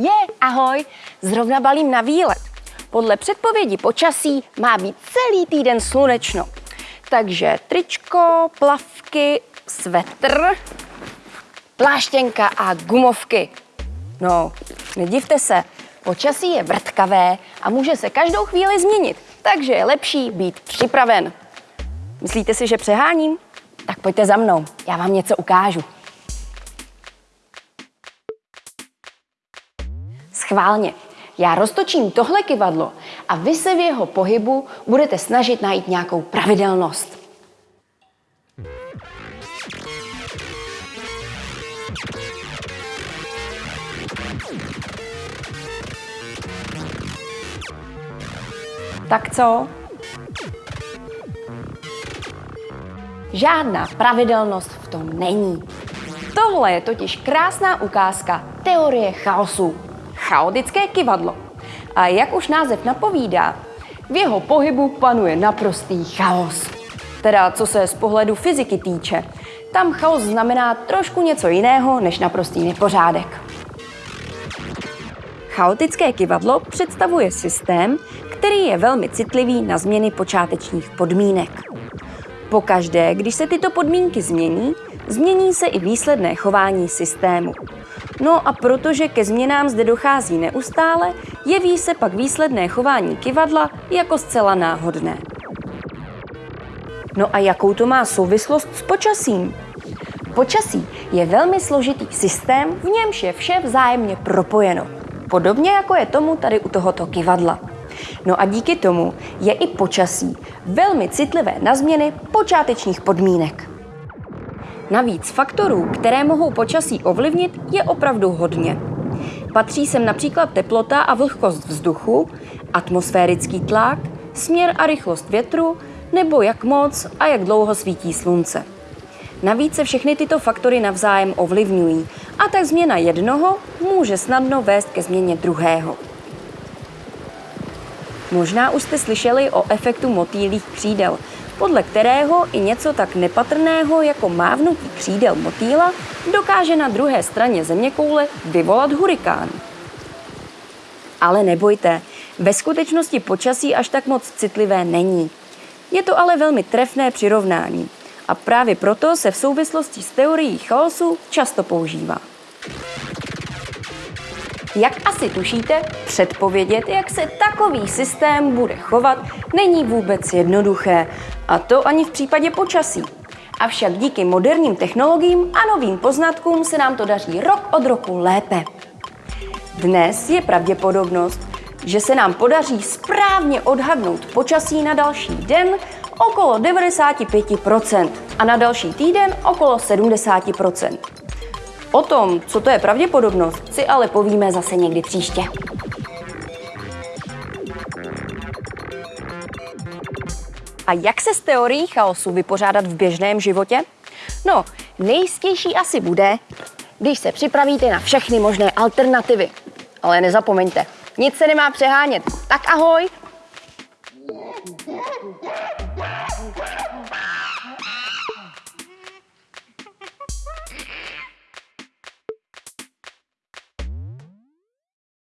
Je, ahoj, zrovna balím na výlet. Podle předpovědi počasí má být celý týden slunečno. Takže tričko, plavky, svetr, pláštěnka a gumovky. No, nedivte se, počasí je vrtkavé a může se každou chvíli změnit, takže je lepší být připraven. Myslíte si, že přeháním? Tak pojďte za mnou, já vám něco ukážu. Schválně. Já roztočím tohle kivadlo a vy se v jeho pohybu budete snažit najít nějakou pravidelnost. Tak co? Žádná pravidelnost v tom není. Tohle je totiž krásná ukázka teorie chaosu. Chaotické kivadlo. A jak už název napovídá, v jeho pohybu panuje naprostý chaos. Teda co se z pohledu fyziky týče, tam chaos znamená trošku něco jiného než naprostý nepořádek. Chaotické kivadlo představuje systém, který je velmi citlivý na změny počátečních podmínek. Pokaždé, když se tyto podmínky změní, změní se i výsledné chování systému. No a protože ke změnám zde dochází neustále, jeví se pak výsledné chování kivadla jako zcela náhodné. No a jakou to má souvislost s počasím? Počasí je velmi složitý systém, v němž je vše vzájemně propojeno. Podobně jako je tomu tady u tohoto kivadla. No a díky tomu je i počasí velmi citlivé na změny počátečních podmínek. Navíc faktorů, které mohou počasí ovlivnit, je opravdu hodně. Patří sem například teplota a vlhkost vzduchu, atmosférický tlak, směr a rychlost větru, nebo jak moc a jak dlouho svítí slunce. Navíc se všechny tyto faktory navzájem ovlivňují a tak změna jednoho může snadno vést ke změně druhého. Možná už jste slyšeli o efektu motýlých křídel, podle kterého i něco tak nepatrného jako mávnutí křídel motýla dokáže na druhé straně zeměkoule vyvolat hurikán. Ale nebojte, ve skutečnosti počasí až tak moc citlivé není. Je to ale velmi trefné přirovnání a právě proto se v souvislosti s teorií chaosu často používá. Jak asi tušíte, předpovědět, jak se takový systém bude chovat, není vůbec jednoduché. A to ani v případě počasí. Avšak díky moderním technologiím a novým poznatkům se nám to daří rok od roku lépe. Dnes je pravděpodobnost, že se nám podaří správně odhadnout počasí na další den okolo 95% a na další týden okolo 70%. O tom, co to je pravděpodobnost, si ale povíme zase někdy příště. A jak se s teorií chaosu vypořádat v běžném životě? No, nejistější asi bude, když se připravíte na všechny možné alternativy. Ale nezapomeňte, nic se nemá přehánět. Tak ahoj!